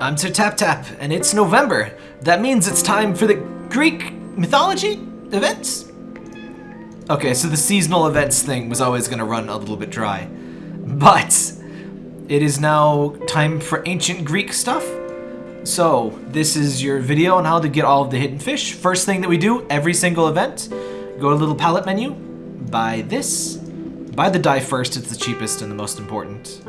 I'm Sir Tap Tap, and it's November. That means it's time for the Greek mythology events. Okay, so the seasonal events thing was always to run a little bit dry. But it is now time for ancient Greek stuff. So, this is your video on how to get all of the hidden fish. First thing that we do, every single event, go to the little palette menu, buy this. Buy the die first, it's the cheapest and the most important.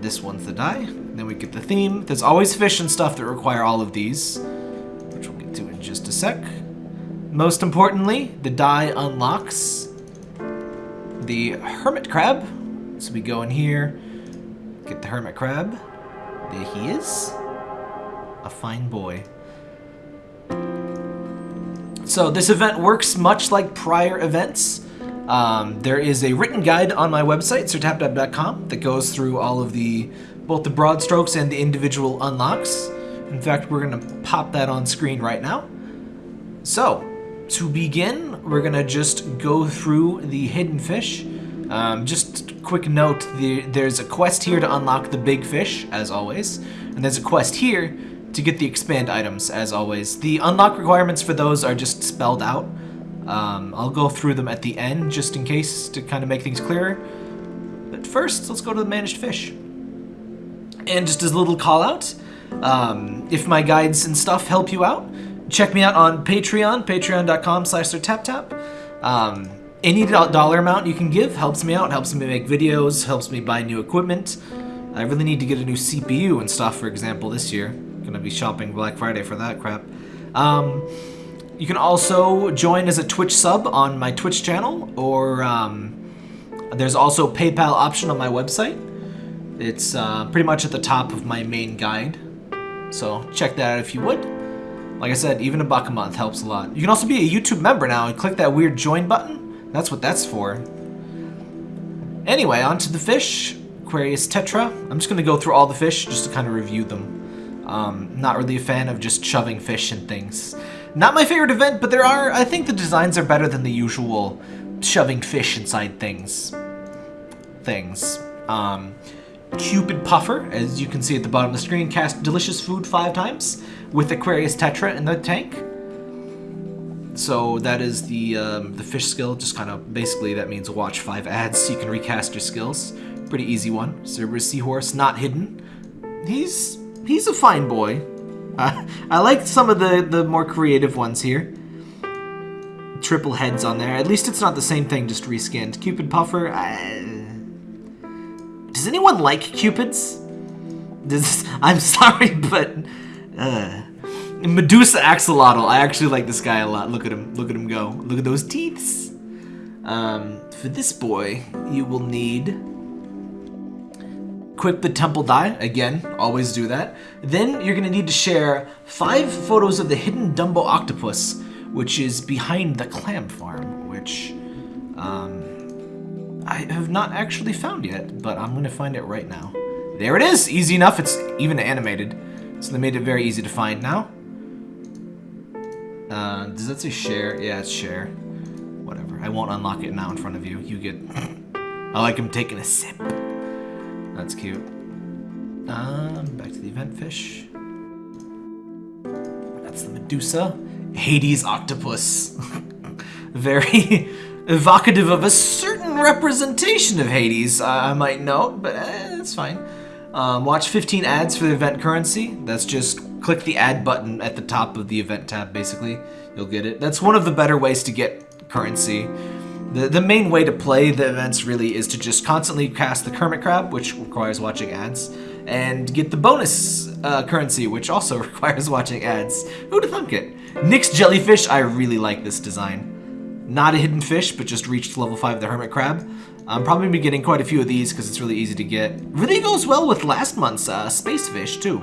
This one's the die. Then we get the theme. There's always fish and stuff that require all of these, which we'll get to in just a sec. Most importantly, the die unlocks the hermit crab. So we go in here, get the hermit crab. There he is. A fine boy. So this event works much like prior events. Um, there is a written guide on my website, sirtaptap.com, that goes through all of the both the broad strokes and the individual unlocks. In fact, we're going to pop that on screen right now. So, to begin, we're going to just go through the hidden fish. Um, just quick note, the, there's a quest here to unlock the big fish, as always. And there's a quest here to get the expand items, as always. The unlock requirements for those are just spelled out. Um, I'll go through them at the end, just in case, to kind of make things clearer. But first, let's go to the managed fish. And just as a little call out, um, if my guides and stuff help you out, check me out on Patreon, patreon.com slash taptap. Um, any dollar amount you can give helps me out, helps me make videos, helps me buy new equipment. I really need to get a new CPU and stuff, for example, this year. Gonna be shopping Black Friday for that crap. Um, you can also join as a Twitch sub on my Twitch channel, or um, there's also PayPal option on my website. It's uh, pretty much at the top of my main guide. So check that out if you would. Like I said, even a buck a month helps a lot. You can also be a YouTube member now and click that weird join button. That's what that's for. Anyway, on to the fish. Aquarius Tetra. I'm just going to go through all the fish just to kind of review them. Um, not really a fan of just shoving fish and things. Not my favorite event, but there are, I think the designs are better than the usual shoving fish inside things. Things. Um, Cupid Puffer, as you can see at the bottom of the screen, cast delicious food five times with Aquarius Tetra in the tank. So that is the um, the fish skill. Just kind of basically that means watch five ads so you can recast your skills. Pretty easy one. Cerberus Seahorse, not hidden. He's he's a fine boy. Uh, I like some of the the more creative ones here. Triple heads on there. At least it's not the same thing, just reskinned. Cupid Puffer. Does anyone like cupids? I'm sorry, but uh, Medusa axolotl. I actually like this guy a lot. Look at him. Look at him go. Look at those teeth. Um, for this boy, you will need equip the temple die. Again, always do that. Then you're gonna need to share five photos of the hidden Dumbo octopus, which is behind the clam farm, which um, I have not actually found yet, but I'm gonna find it right now. There it is! Easy enough, it's even animated. So they made it very easy to find now. Uh, does that say share? Yeah, it's share. Whatever. I won't unlock it now in front of you. You get... I like him taking a sip. That's cute. Um, back to the event fish. That's the Medusa. Hades octopus. very evocative of a representation of Hades, I might note, but eh, that's fine. Um, watch 15 ads for the event currency. That's just click the ad button at the top of the event tab, basically. You'll get it. That's one of the better ways to get currency. The, the main way to play the events really is to just constantly cast the Hermit Crab, which requires watching ads, and get the bonus uh, currency, which also requires watching ads. Who'd have thunk it? Nyx Jellyfish, I really like this design. Not a hidden fish, but just reached level 5 of the Hermit Crab. I'm probably be getting quite a few of these because it's really easy to get. Really goes well with last month's uh, Space Fish, too.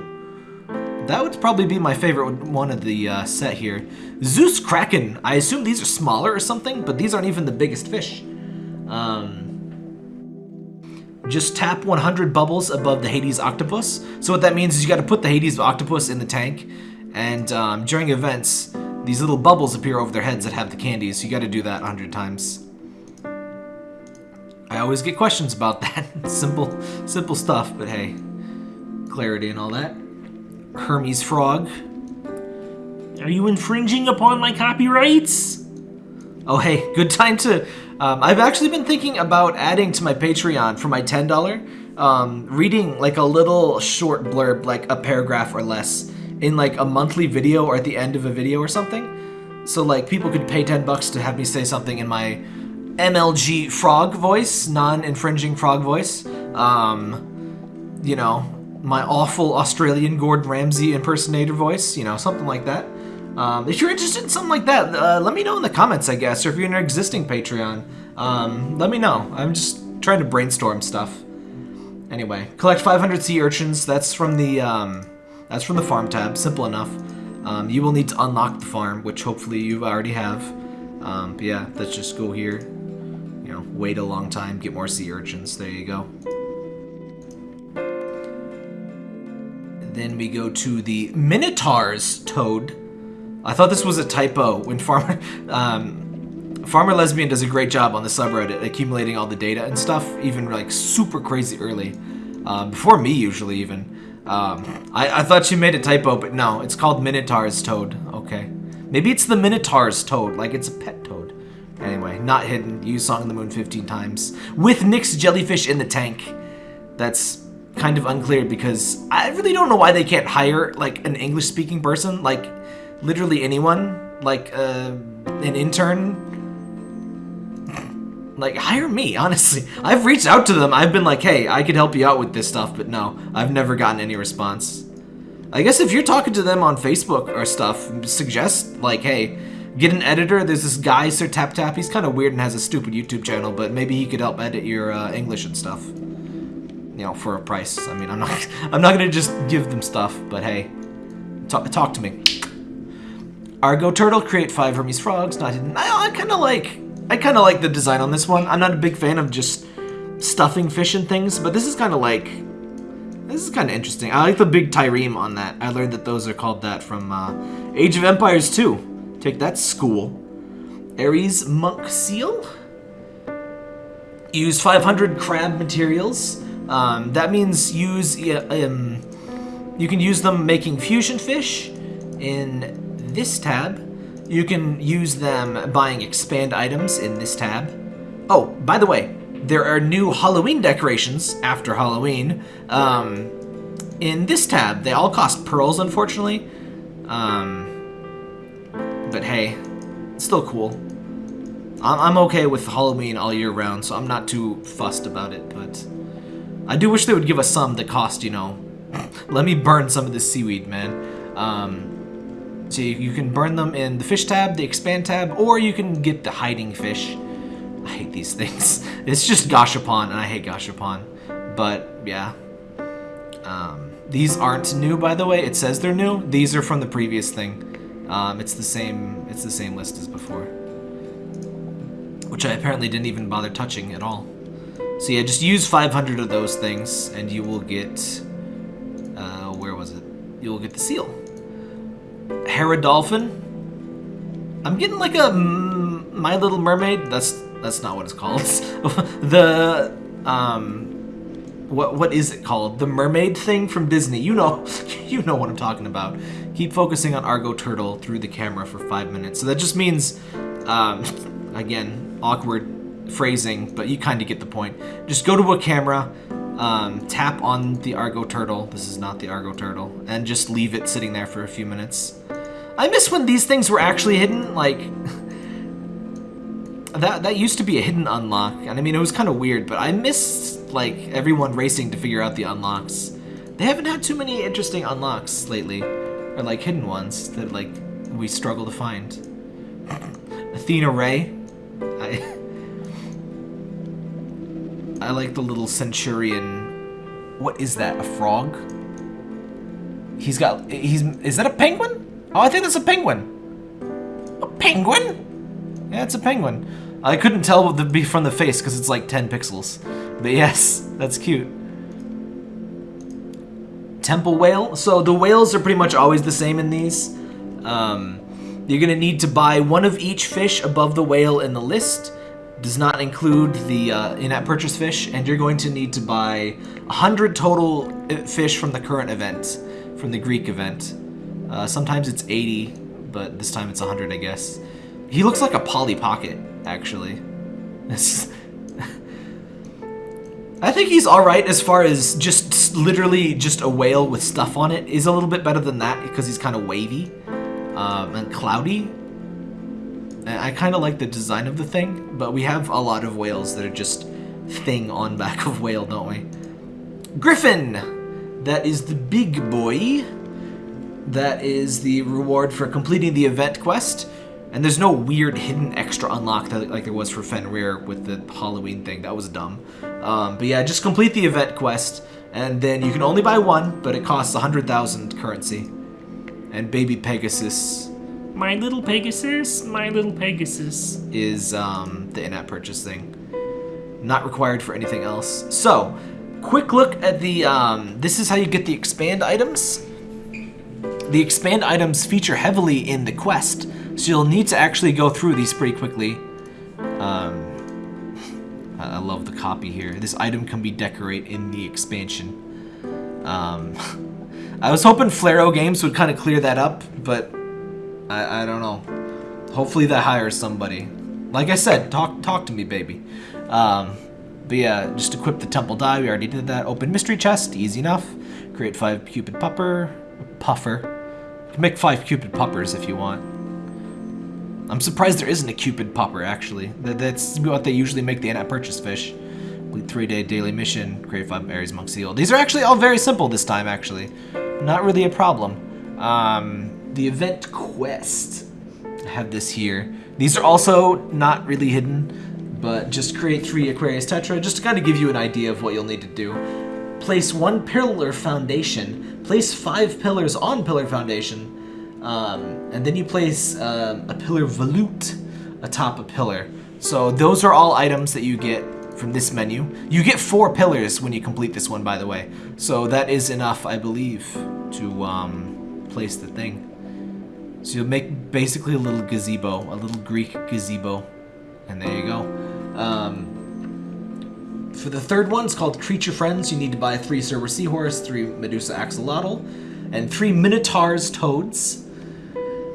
That would probably be my favorite one of the uh, set here. Zeus Kraken. I assume these are smaller or something, but these aren't even the biggest fish. Um, just tap 100 bubbles above the Hades octopus. So what that means is you got to put the Hades octopus in the tank, and um, during events, these little bubbles appear over their heads that have the candies, you gotta do that a 100 times. I always get questions about that. simple, simple stuff, but hey. clarity and all that. Hermes frog. Are you infringing upon my copyrights? Oh, hey, good time to. Um, I've actually been thinking about adding to my Patreon for my $10, um, reading like a little short blurb, like a paragraph or less, in like a monthly video or at the end of a video or something. So, like, people could pay 10 bucks to have me say something in my MLG frog voice, non infringing frog voice. Um, you know, my awful Australian Gordon Ramsay impersonator voice, you know, something like that. Um, if you're interested in something like that, uh, let me know in the comments, I guess, or if you're an existing Patreon, um, let me know. I'm just trying to brainstorm stuff. Anyway, collect 500 sea urchins. That's from the um, that's from the farm tab. Simple enough. Um, you will need to unlock the farm, which hopefully you already have. Um, but yeah, let's just go here. You know, wait a long time, get more sea urchins. There you go. Then we go to the Minotaur's Toad. I thought this was a typo when Farmer um, Farmer Lesbian does a great job on the subreddit accumulating all the data and stuff, even like super crazy early, um, before me usually even. Um, I, I thought you made a typo, but no, it's called Minotaur's Toad. Okay, maybe it's the Minotaur's Toad, like it's a pet toad. Anyway, not hidden. Use Song of the Moon 15 times with Nyx jellyfish in the tank. That's kind of unclear because I really don't know why they can't hire like an English speaking person like literally anyone, like uh, an intern, like hire me, honestly. I've reached out to them. I've been like, hey, I could help you out with this stuff, but no, I've never gotten any response. I guess if you're talking to them on Facebook or stuff, suggest like, hey, get an editor. There's this guy, Sir Tap Tap. He's kind of weird and has a stupid YouTube channel, but maybe he could help edit your uh, English and stuff. You know, for a price. I mean, I'm not, I'm not gonna just give them stuff, but hey, talk, talk to me. Argo Turtle, create five Hermes frogs, not hidden. I, I kind of like, I kind of like the design on this one. I'm not a big fan of just stuffing fish and things, but this is kind of like, this is kind of interesting. I like the big trireme on that. I learned that those are called that from uh, Age of Empires 2. Take that, school. Ares Monk Seal. Use 500 crab materials. Um, that means use, um, you can use them making fusion fish in this tab. You can use them buying expand items in this tab. Oh, by the way, there are new Halloween decorations after Halloween um, in this tab. They all cost pearls, unfortunately. Um, but hey, it's still cool. I'm okay with Halloween all year round, so I'm not too fussed about it, but I do wish they would give us some that cost, you know, let me burn some of this seaweed, man. Um, so you, can burn them in the fish tab, the expand tab, or you can get the hiding fish. I hate these things. It's just Gashapon, and I hate Gashapon. But, yeah. Um, these aren't new, by the way. It says they're new. These are from the previous thing. Um, it's the same. It's the same list as before, which I apparently didn't even bother touching at all. So yeah, just use 500 of those things, and you will get. Uh, where was it? You will get the seal. Hera Dolphin. I'm getting like a My Little Mermaid. That's that's not what it's called. the um, what what is it called? The mermaid thing from Disney. You know, you know what I'm talking about. Keep focusing on Argo Turtle through the camera for five minutes. So that just means, um, again, awkward phrasing, but you kind of get the point. Just go to a camera, um, tap on the Argo Turtle. This is not the Argo Turtle, and just leave it sitting there for a few minutes. I miss when these things were actually hidden, like... that, that used to be a hidden unlock, and I mean, it was kind of weird, but I miss, like, everyone racing to figure out the unlocks. They haven't had too many interesting unlocks lately, or, like, hidden ones that, like, we struggle to find. Athena Ray. I like the little centurion. What is that, a frog? He's got, he's, is that a penguin? Oh, I think that's a penguin. A penguin? Yeah, it's a penguin. I couldn't tell the be from the face because it's like 10 pixels. But yes, that's cute. Temple whale. So the whales are pretty much always the same in these. Um, you're going to need to buy one of each fish above the whale in the list. Does not include the uh, in-app purchase fish, and you're going to need to buy 100 total uh, fish from the current event, from the Greek event. Uh, sometimes it's 80, but this time it's 100, I guess. He looks like a Polly Pocket, actually. I think he's all right as far as just literally just a whale with stuff on it. Is a little bit better than that because he's kind of wavy um, and cloudy. I kind of like the design of the thing, but we have a lot of whales that are just thing on back of whale, don't we? Griffin! That is the big boy. That is the reward for completing the event quest. And there's no weird hidden extra unlock that, like there was for Fenrir with the Halloween thing. That was dumb. Um, but yeah, just complete the event quest, and then you can only buy one, but it costs 100,000 currency. And baby Pegasus My little Pegasus, my little Pegasus. is um, the in-app purchase thing. Not required for anything else. So, quick look at the. Um, this is how you get the expand items. The expand items feature heavily in the quest, so you'll need to actually go through these pretty quickly. Um, I love the copy here. This item can be decorate in the expansion. Um, I was hoping Flaro Games would kind of clear that up, but I, I don't know. Hopefully that hires somebody. Like I said, talk talk to me, baby. Um, but yeah, just equip the temple die. We already did that. Open mystery chest, easy enough. Create five cupid pupper, puffer. Make five cupid puppers if you want. I'm surprised there isn't a cupid pupper actually. That, that's what they usually make the purchase fish. Three-day daily mission. Create five berries monk seal. These are actually all very simple this time. Actually, not really a problem. Um, the event quest. I have this here. These are also not really hidden, but just create three Aquarius Tetra just to kind of give you an idea of what you'll need to do. Place one pillar foundation. Place five pillars on pillar foundation, um, and then you place um, a pillar volute atop a pillar. So those are all items that you get from this menu. You get four pillars when you complete this one, by the way. So that is enough, I believe, to um, place the thing. So you'll make basically a little gazebo, a little Greek gazebo, and there you go. Um, for the third one, it's called Creature Friends. You need to buy three Cerber Seahorse, three Medusa Axolotl, and three Minotaurs Toads.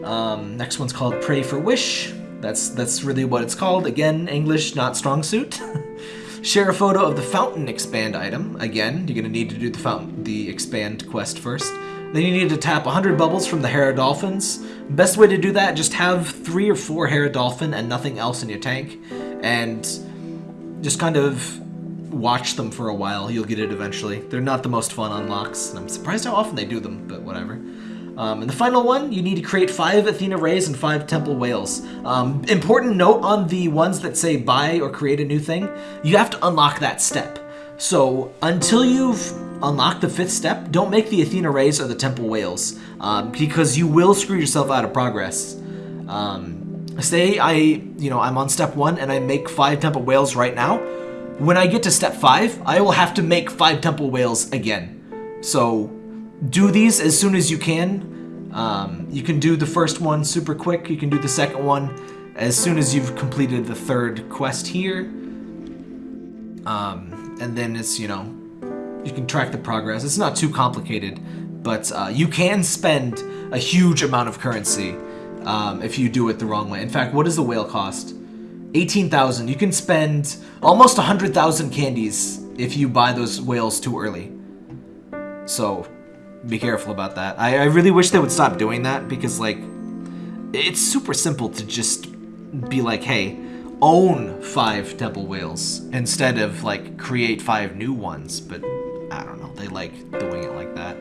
Um, next one's called Pray for Wish. That's that's really what it's called. Again, English, not strong suit. Share a photo of the fountain expand item. Again, you're gonna need to do the fountain, the expand quest first. Then you need to tap 100 bubbles from the Hera Dolphins. Best way to do that, just have three or four Hera Dolphin and nothing else in your tank, and just kind of watch them for a while. You'll get it eventually. They're not the most fun unlocks, and I'm surprised how often they do them, but whatever. Um, and the final one, you need to create five Athena Rays and five Temple Whales. Um, important note on the ones that say buy or create a new thing, you have to unlock that step. So until you've unlocked the fifth step, don't make the Athena Rays or the Temple Whales, um, because you will screw yourself out of progress. Um, say I, you know, I'm on step one and I make five Temple Whales right now. When I get to step five, I will have to make five Temple Whales again. So do these as soon as you can. Um, you can do the first one super quick. You can do the second one as soon as you've completed the third quest here. Um, and then it's, you know, you can track the progress. It's not too complicated, but uh, you can spend a huge amount of currency um, if you do it the wrong way. In fact, what does the whale cost? 18,000. You can spend almost 100,000 candies if you buy those whales too early. So be careful about that. I, I really wish they would stop doing that because, like, it's super simple to just be like, hey, own five temple whales instead of like create five new ones. But I don't know, they like doing it like that.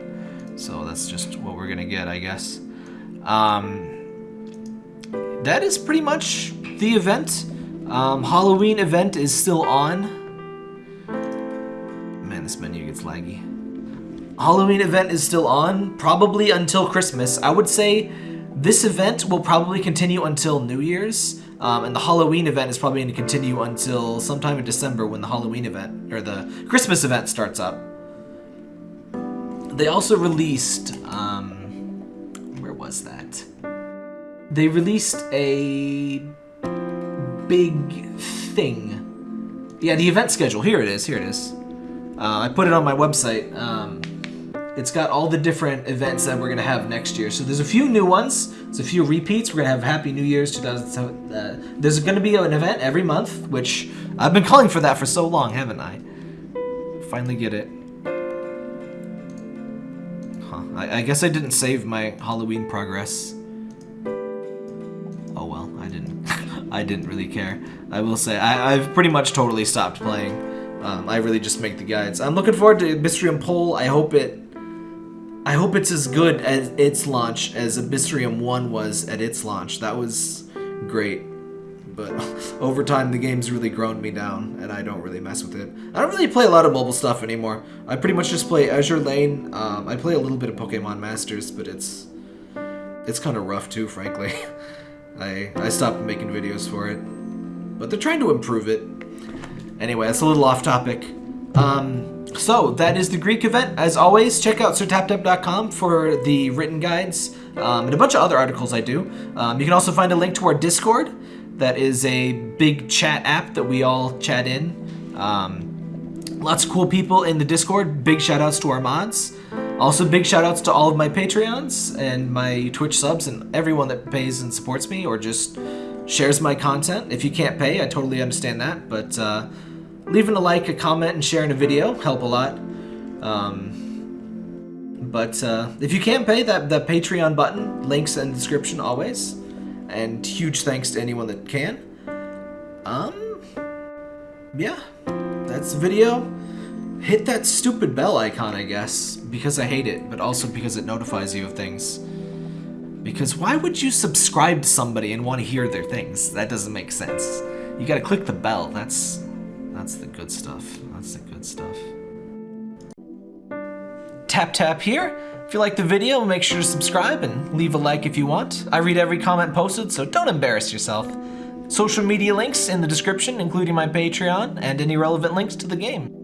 So that's just what we're gonna get, I guess. Um, that is pretty much the event. Um, Halloween event is still on. Man, this menu gets laggy. Halloween event is still on, probably until Christmas. I would say this event will probably continue until New Year's, um, and the Halloween event is probably going to continue until sometime in December when the Halloween event or the Christmas event starts up. They also released, um, where was that? They released a big thing. Yeah, the event schedule. Here it is. Here it is. Uh, I put it on my website. Um, it's got all the different events that we're gonna have next year. So there's a few new ones. There's a few repeats. We're gonna have Happy New Year's 2007. Uh, there's gonna be an event every month, which I've been calling for that for so long, haven't I? Finally get it. I, I guess I didn't save my Halloween progress. Oh well, I didn't. I didn't really care. I will say I, I've pretty much totally stopped playing. Um, I really just make the guides. I'm looking forward to Abyssrium Pole. I hope it. I hope it's as good at its launch as Abyssrium 1 was at its launch. That was great. But over time, the game's really grown me down, and I don't really mess with it. I don't really play a lot of mobile stuff anymore. I pretty much just play Azure Lane. Um, I play a little bit of Pokemon Masters, but it's it's kind of rough too, frankly. I I stopped making videos for it, but they're trying to improve it. Anyway, that's a little off topic. Um, so that is the Greek event. As always, check out sirtaptap.com for the written guides um, and a bunch of other articles I do. Um, you can also find a link to our Discord. That is a big chat app that we all chat in. Um, lots of cool people in the Discord. Big shout outs to our mods. Also, big shout outs to all of my Patreons and my Twitch subs and everyone that pays and supports me or just shares my content. If you can't pay, I totally understand that. But uh, leaving a like, a comment, and sharing a video help a lot. Um, but uh, if you can't pay, that that Patreon button links in the description always. And huge thanks to anyone that can. Um, yeah, that's the video. Hit that stupid bell icon, I guess, because I hate it, but also because it notifies you of things. Because why would you subscribe to somebody and want to hear their things? That doesn't make sense. You gotta click the bell. That's that's the good stuff. That's the good stuff. Tap tap here. If you like the video, make sure to subscribe and leave a like if you want. I read every comment posted, so don't embarrass yourself. Social media links in the description, including my Patreon and any relevant links to the game.